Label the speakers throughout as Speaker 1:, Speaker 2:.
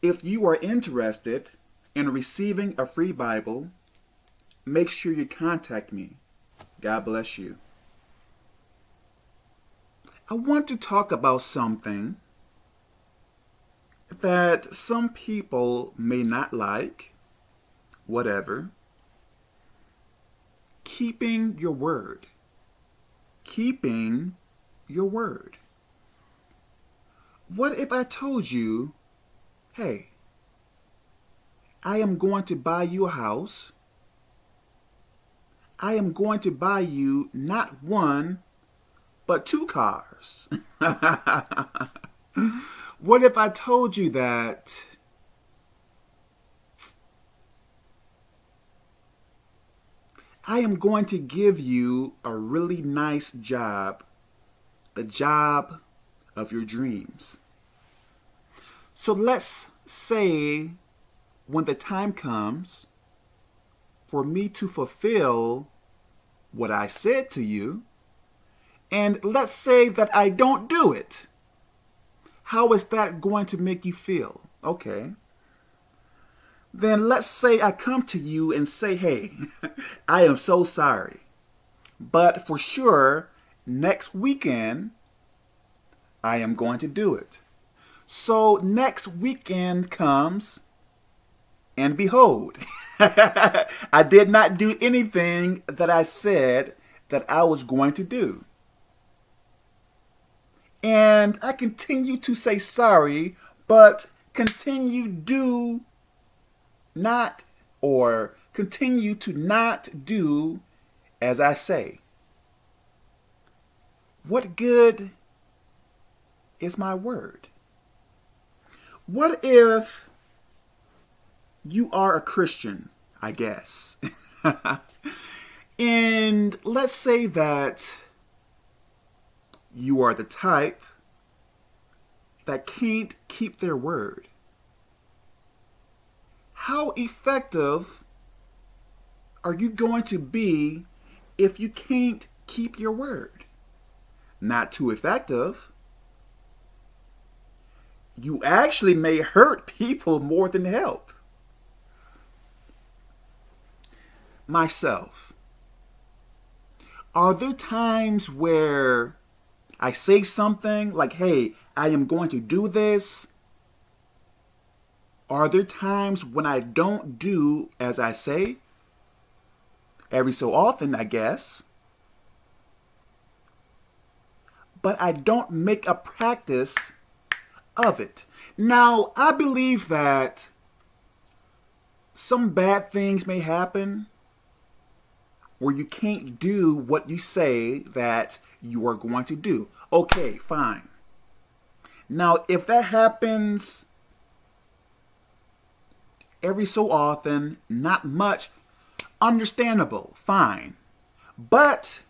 Speaker 1: If you are interested in receiving a free Bible, make sure you contact me. God bless you. I want to talk about something that some people may not like, whatever. Keeping your word. Keeping your word. What if I told you, hey, I am going to buy you a house. I am going to buy you not one, but two cars. what if I told you that I am going to give you a really nice job, the job of your dreams. So let's say when the time comes for me to fulfill what I said to you, and let's say that I don't do it. How is that going to make you feel? Okay. Then let's say I come to you and say, hey, I am so sorry. But for sure, next weekend, I am going to do it. So next weekend comes, and behold, I did not do anything that I said that I was going to do. And I continue to say sorry, but continue do not or continue to not do as I say. What good is my word? What if you are a Christian, I guess, and let's say that you are the type that can't keep their word. How effective are you going to be if you can't keep your word? Not too effective. You actually may hurt people more than help. Myself. Are there times where I say something like, hey, I am going to do this. Are there times when I don't do as I say? Every so often, I guess. But I don't make a practice of it. Now, I believe that some bad things may happen where you can't do what you say that you are going to do. Okay, fine. Now, if that happens every so often, not much, understandable, fine. But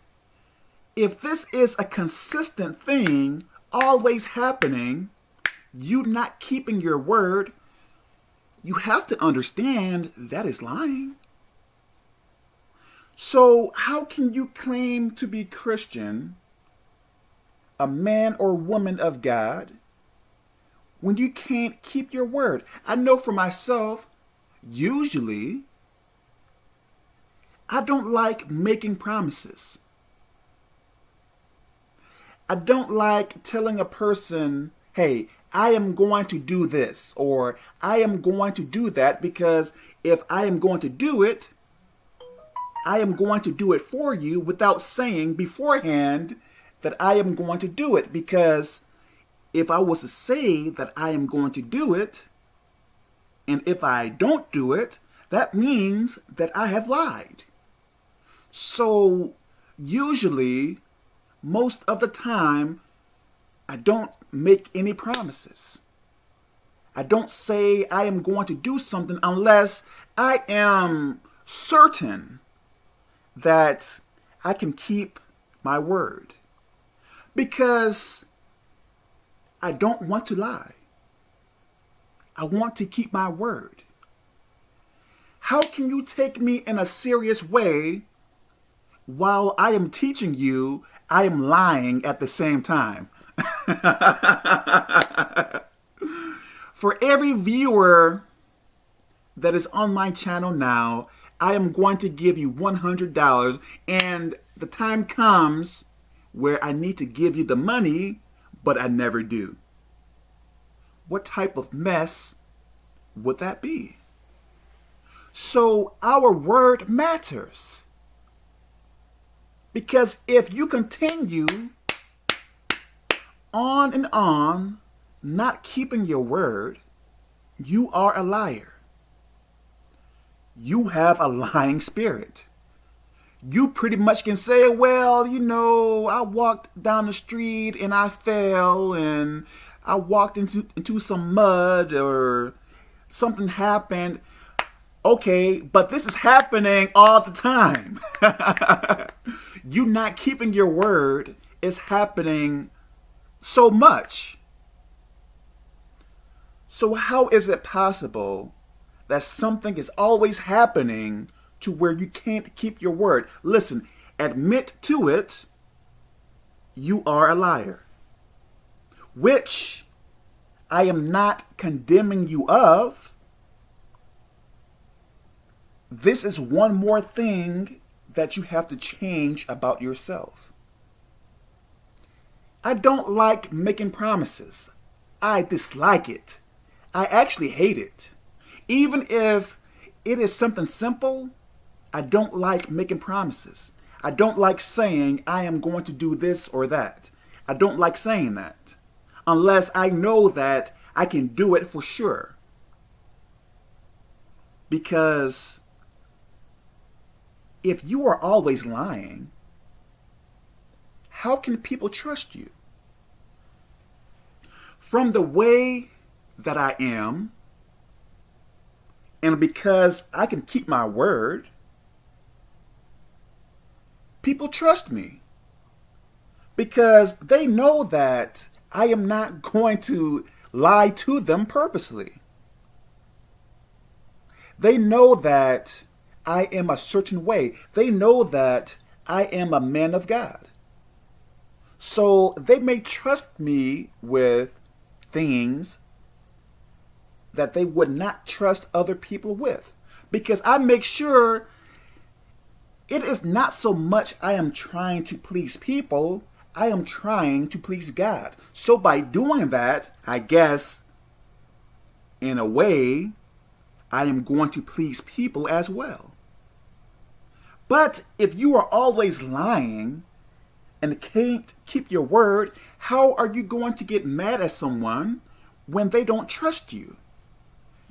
Speaker 1: if this is a consistent thing, always happening, you not keeping your word, you have to understand that is lying. So how can you claim to be Christian, a man or woman of God, when you can't keep your word? I know for myself, usually, I don't like making promises. I don't like telling a person, hey, I am going to do this or I am going to do that because if I am going to do it, I am going to do it for you without saying beforehand that I am going to do it because if I was to say that I am going to do it, and if I don't do it, that means that I have lied. So usually, most of the time, I don't make any promises. I don't say I am going to do something unless I am certain that I can keep my word because I don't want to lie. I want to keep my word. How can you take me in a serious way while I am teaching you I am lying at the same time? For every viewer that is on my channel now, I am going to give you $100 and the time comes where I need to give you the money, but I never do. What type of mess would that be? So our word matters. Because if you continue on and on, not keeping your word, you are a liar. You have a lying spirit. You pretty much can say, well, you know, I walked down the street and I fell and I walked into, into some mud or something happened. Okay, but this is happening all the time. you not keeping your word is happening so much. So how is it possible that something is always happening to where you can't keep your word? Listen, admit to it, you are a liar. Which I am not condemning you of. This is one more thing that you have to change about yourself. I don't like making promises. I dislike it. I actually hate it. Even if it is something simple, I don't like making promises. I don't like saying I am going to do this or that. I don't like saying that unless I know that I can do it for sure. Because if you are always lying, how can people trust you? From the way that I am, and because I can keep my word, people trust me because they know that I am not going to lie to them purposely. They know that I am a certain way. They know that I am a man of God. So they may trust me with things that they would not trust other people with. Because I make sure it is not so much I am trying to please people, I am trying to please God. So by doing that, I guess, in a way, I am going to please people as well. But if you are always lying and can't keep your word, how are you going to get mad at someone when they don't trust you?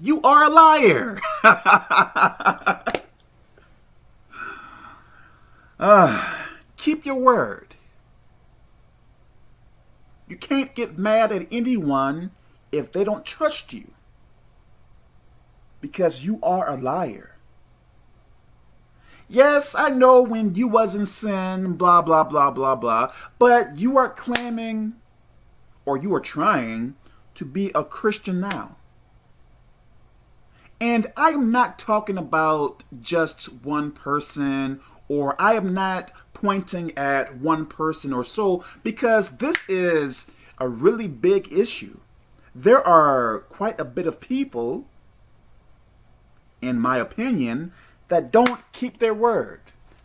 Speaker 1: You are a liar. uh, keep your word. You can't get mad at anyone if they don't trust you because you are a liar. Yes, I know when you was in sin, blah, blah, blah, blah, blah, but you are claiming or you are trying to be a Christian now. And I'm not talking about just one person or I am not pointing at one person or so because this is a really big issue. There are quite a bit of people, in my opinion, that don't keep their word.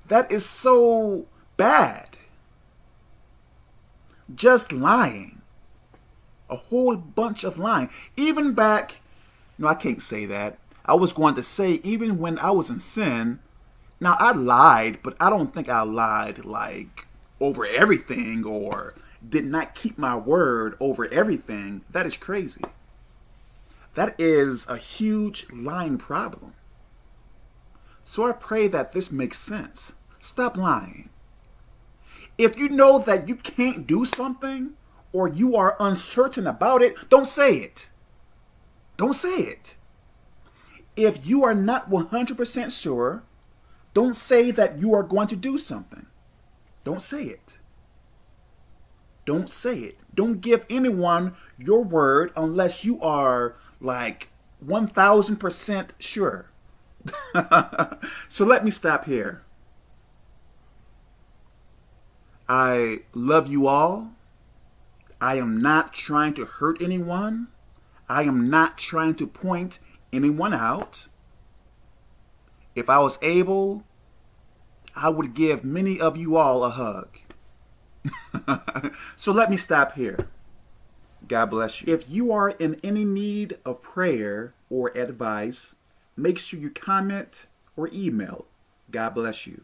Speaker 1: That is so bad. Just lying. A whole bunch of lying. Even back, no, I can't say that. I was going to say, even when I was in sin, now, I lied, but I don't think I lied like over everything or did not keep my word over everything. That is crazy. That is a huge lying problem. So I pray that this makes sense. Stop lying. If you know that you can't do something or you are uncertain about it, don't say it. Don't say it. If you are not 100% sure, don't say that you are going to do something. Don't say it. Don't say it. Don't give anyone your word unless you are like 1000% sure. so let me stop here. I love you all. I am not trying to hurt anyone. I am not trying to point anyone out. If I was able, I would give many of you all a hug. so let me stop here. God bless you. If you are in any need of prayer or advice, make sure you comment or email. God bless you.